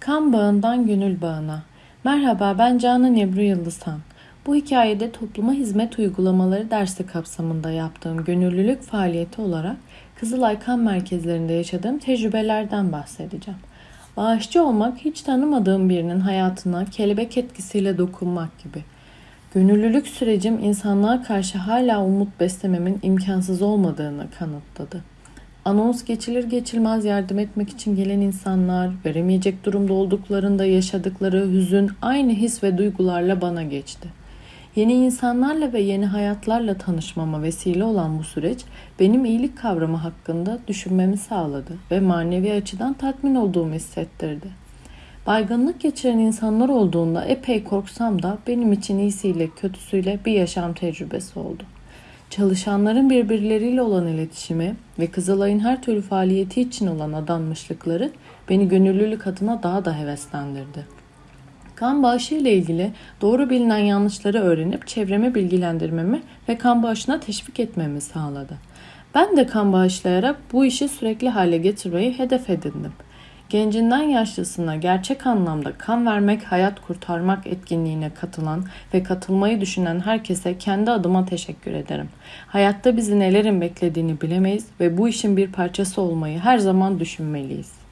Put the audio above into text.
Kan bağından gönül bağına. Merhaba ben Canan Ebru Yıldızhan. Bu hikayede topluma hizmet uygulamaları dersi kapsamında yaptığım gönüllülük faaliyeti olarak Kızılay Kan Merkezlerinde yaşadığım tecrübelerden bahsedeceğim. Bağışçı olmak hiç tanımadığım birinin hayatına kelebek etkisiyle dokunmak gibi. Gönüllülük sürecim insanlığa karşı hala umut beslememin imkansız olmadığını kanıtladı. Anons geçilir geçilmez yardım etmek için gelen insanlar, veremeyecek durumda olduklarında yaşadıkları hüzün aynı his ve duygularla bana geçti. Yeni insanlarla ve yeni hayatlarla tanışmama vesile olan bu süreç benim iyilik kavramı hakkında düşünmemi sağladı ve manevi açıdan tatmin olduğumu hissettirdi. Baygınlık geçiren insanlar olduğunda epey korksam da benim için iyisiyle kötüsüyle bir yaşam tecrübesi oldu. Çalışanların birbirleriyle olan iletişimi ve Kızılay'ın her türlü faaliyeti için olan adanmışlıkları beni gönüllülük adına daha da heveslendirdi. Kan bağışı ile ilgili doğru bilinen yanlışları öğrenip çevreme bilgilendirmemi ve kan bağışına teşvik etmemi sağladı. Ben de kan bağışlayarak bu işi sürekli hale getirmeyi hedef edindim. Gencinden yaşlısına gerçek anlamda kan vermek, hayat kurtarmak etkinliğine katılan ve katılmayı düşünen herkese kendi adıma teşekkür ederim. Hayatta bizi nelerin beklediğini bilemeyiz ve bu işin bir parçası olmayı her zaman düşünmeliyiz.